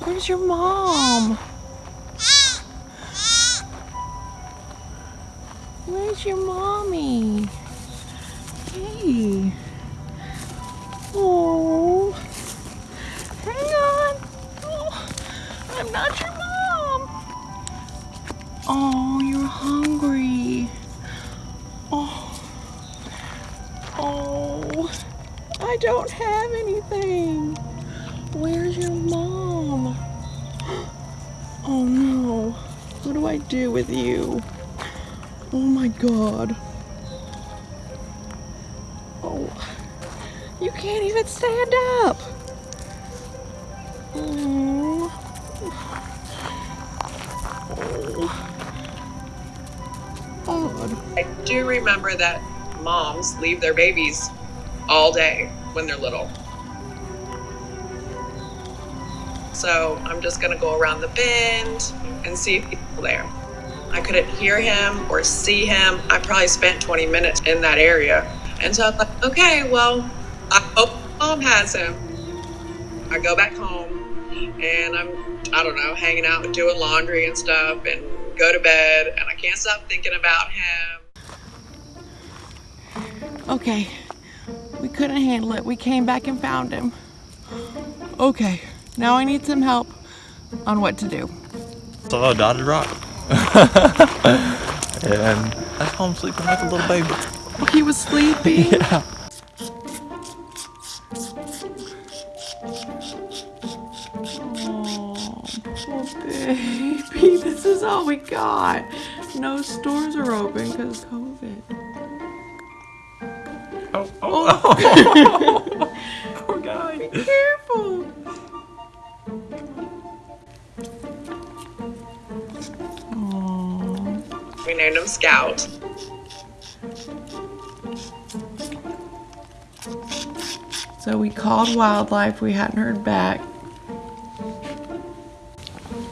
Where's your mom? Where's your mommy? Hey. Oh. Hang on. Oh, I'm not your mom. Oh, you're hungry. Oh. Oh. I don't have anything. Where's your mom? Oh no. What do I do with you? Oh my god. Oh. You can't even stand up. Oh. Oh. I do remember that moms leave their babies all day when they're little. So I'm just gonna go around the bend and see if he's there. I couldn't hear him or see him. I probably spent 20 minutes in that area. And so I'm like, okay, well, I hope mom has him. I go back home and I'm, I don't know, hanging out and doing laundry and stuff and go to bed and I can't stop thinking about him. Okay. We couldn't handle it. We came back and found him. Okay. Now I need some help on what to do. Saw a oh, dotted rock. and that's home sleeping like a little baby. Oh, he was sleeping. Yeah. Oh, baby. This is all we got. No stores are open because COVID. Oh, oh, oh. oh Poor guy. Be careful. We named him Scout. so we called wildlife. We hadn't heard back.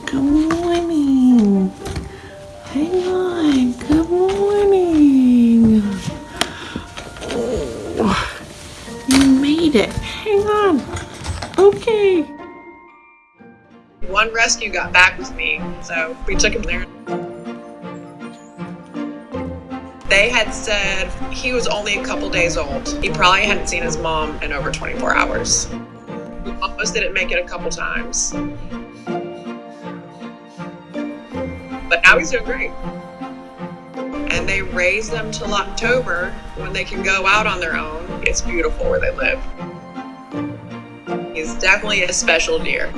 Good morning. Hang on. Good morning. Oh, you made it. Hang on. Okay. One rescue got back with me, so we took him there. They had said he was only a couple days old. He probably hadn't seen his mom in over 24 hours. Almost didn't make it a couple times. But now he's doing great. And they raise them till October when they can go out on their own. It's beautiful where they live. He's definitely a special deer.